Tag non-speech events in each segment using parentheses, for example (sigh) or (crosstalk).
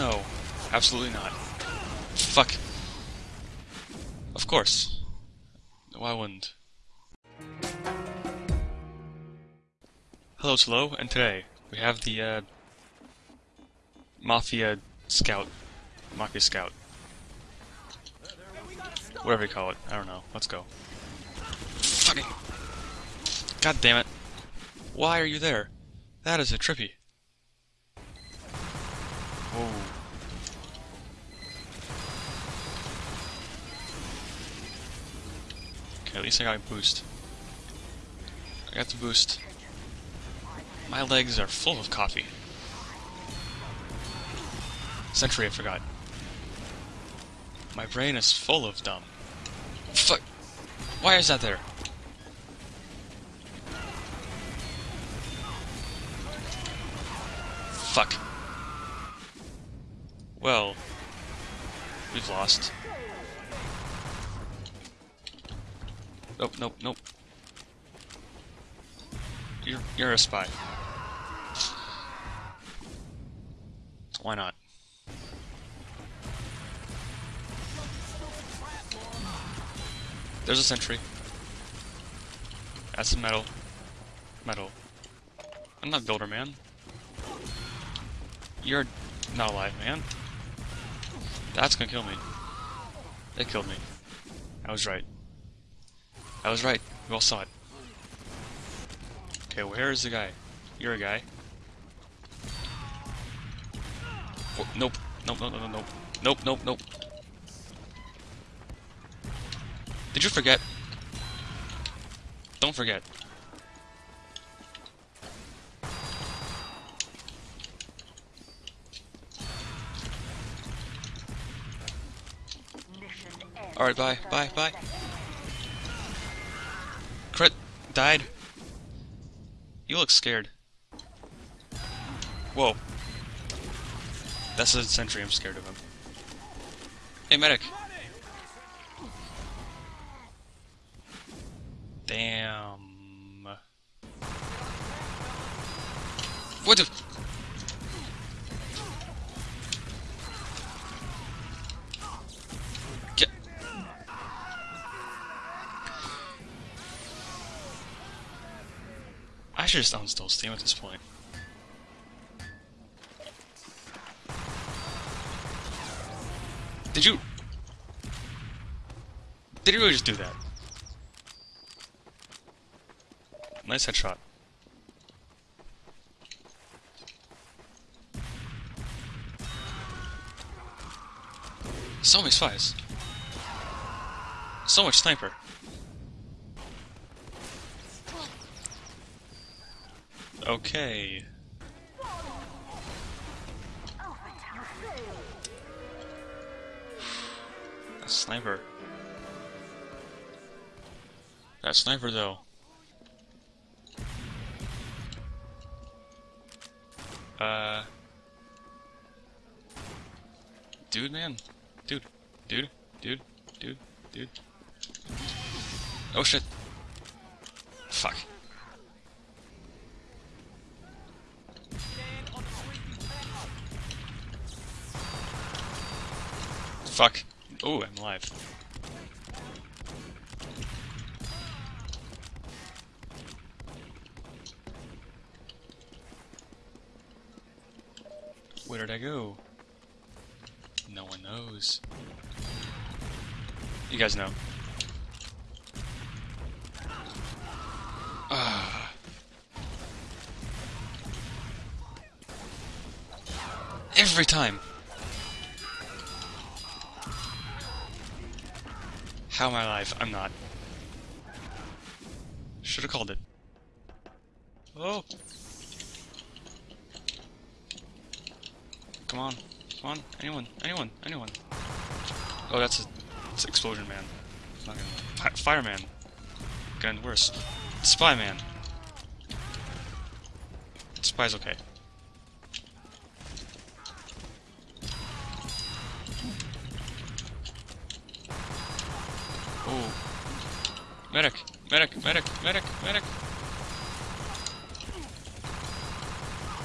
No. Absolutely not. Fuck. Of course. Why wouldn't? Hello, Lo, and today we have the, uh, Mafia Scout. Mafia Scout. Whatever you call it. I don't know. Let's go. Fucking... God damn it. Why are you there? That is a trippy. Whoa. Okay, at least I got a boost. I got the boost. My legs are full of coffee. Sentry, I forgot. My brain is full of dumb. Fuck! Why is that there? Fuck. Well, we've lost. Nope, nope, nope. You're you're a spy. Why not? There's a sentry. That's some metal. Metal. I'm not builder man. You're not alive, man. That's gonna kill me. They killed me. I was right. I was right. We all saw it. Okay, where is the guy? You're a guy. Oh, nope. Nope, nope, nope, nope. Nope, nope, nope. Did you forget? Don't forget. Alright, bye, bye, bye. Crit died. You look scared. Whoa. That's a sentry, I'm scared of him. Hey, medic! Damn. What the? Should just uninstall Steam at this point. Did you... Did you really just do that? Nice headshot. So many spies. So much sniper. Okay. That sniper. That sniper though. Uh. Dude, man. Dude. Dude. Dude. Dude. Dude. Oh shit. Fuck. Fuck. Oh, I'm alive. Where did I go? No one knows. You guys know. Ah. Every time. How am I alive? I'm not. Should have called it. Oh! Come on. Come on. Anyone. Anyone. Anyone. Oh, that's a, that's Explosion Man. Not gonna, Fi Fireman. Getting worse. Spy Man. Spy's okay. Oh. Medic! Medic! Medic! Medic! Medic!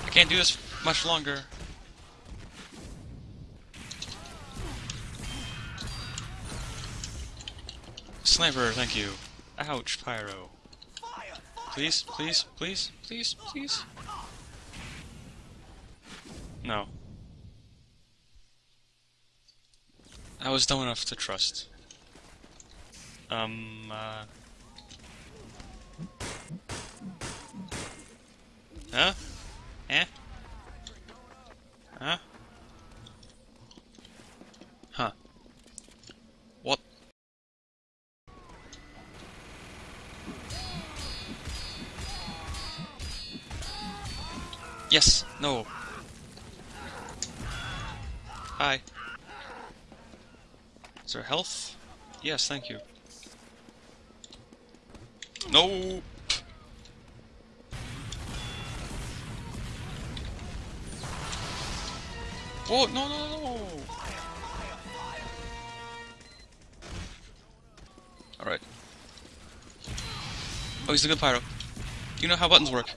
I can't do this much longer. Sniper, thank you. Ouch, Pyro. Please, please, please, please, please. No. I was dumb enough to trust. Um, uh... Huh? Eh? Huh? Huh. What? Yes! No! Hi. Is there health? Yes, thank you. No! Oh, no, no, no! Alright. Oh, he's a good pyro. You know how buttons work.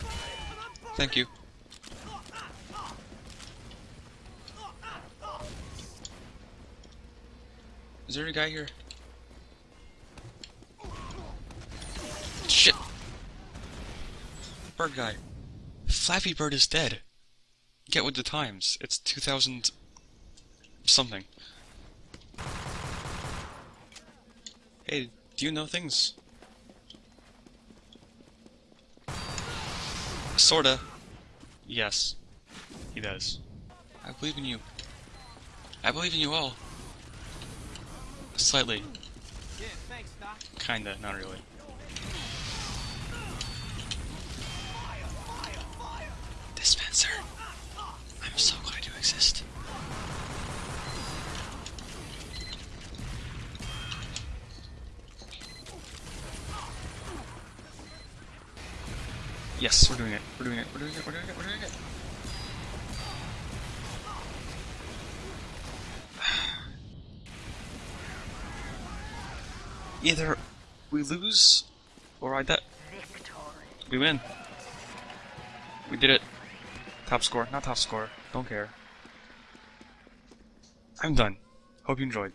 Thank you. Is there a guy here? Shit! Bird guy. Flappy Bird is dead. Get with the times. It's 2000... something. Hey, do you know things? Sorta. Yes. He does. I believe in you. I believe in you all. Slightly. Kinda, not really. Yes, we're doing it. We're doing it. We're doing it. We're doing it. We're doing it. (sighs) Either we lose or I die. We win. We did it. Top score. Not top score. Don't care. I'm done. Hope you enjoyed.